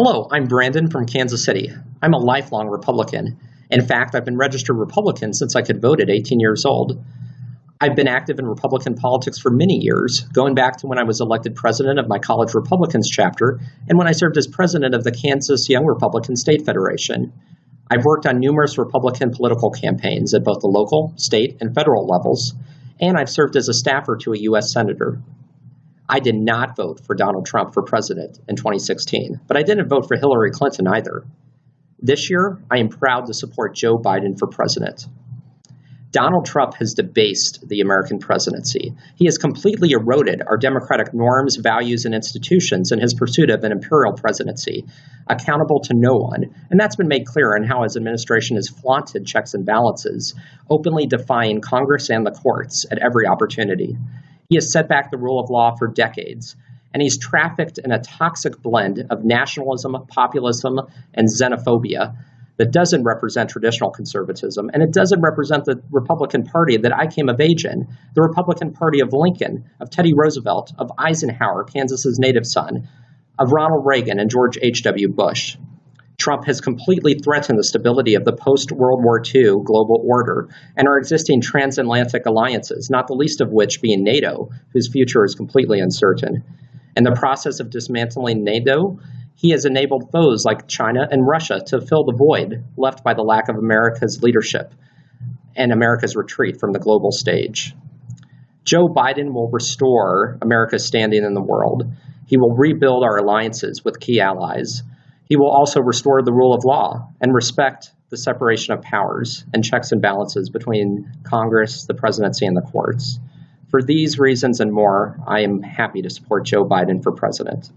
Hello, I'm Brandon from Kansas City. I'm a lifelong Republican. In fact, I've been registered Republican since I could vote at 18 years old. I've been active in Republican politics for many years, going back to when I was elected president of my college Republicans chapter and when I served as president of the Kansas Young Republican State Federation. I've worked on numerous Republican political campaigns at both the local, state, and federal levels, and I've served as a staffer to a U.S. Senator. I did not vote for Donald Trump for president in 2016, but I didn't vote for Hillary Clinton either. This year, I am proud to support Joe Biden for president. Donald Trump has debased the American presidency. He has completely eroded our democratic norms, values, and institutions in his pursuit of an imperial presidency, accountable to no one. And that's been made clear in how his administration has flaunted checks and balances, openly defying Congress and the courts at every opportunity. He has set back the rule of law for decades, and he's trafficked in a toxic blend of nationalism, populism, and xenophobia that doesn't represent traditional conservatism, and it doesn't represent the Republican Party that I came of age in, the Republican Party of Lincoln, of Teddy Roosevelt, of Eisenhower, Kansas's native son, of Ronald Reagan and George H.W. Bush. Trump has completely threatened the stability of the post World War II global order and our existing transatlantic alliances, not the least of which being NATO, whose future is completely uncertain. In the process of dismantling NATO, he has enabled foes like China and Russia to fill the void left by the lack of America's leadership and America's retreat from the global stage. Joe Biden will restore America's standing in the world. He will rebuild our alliances with key allies. He will also restore the rule of law and respect the separation of powers and checks and balances between Congress, the presidency, and the courts. For these reasons and more, I am happy to support Joe Biden for president.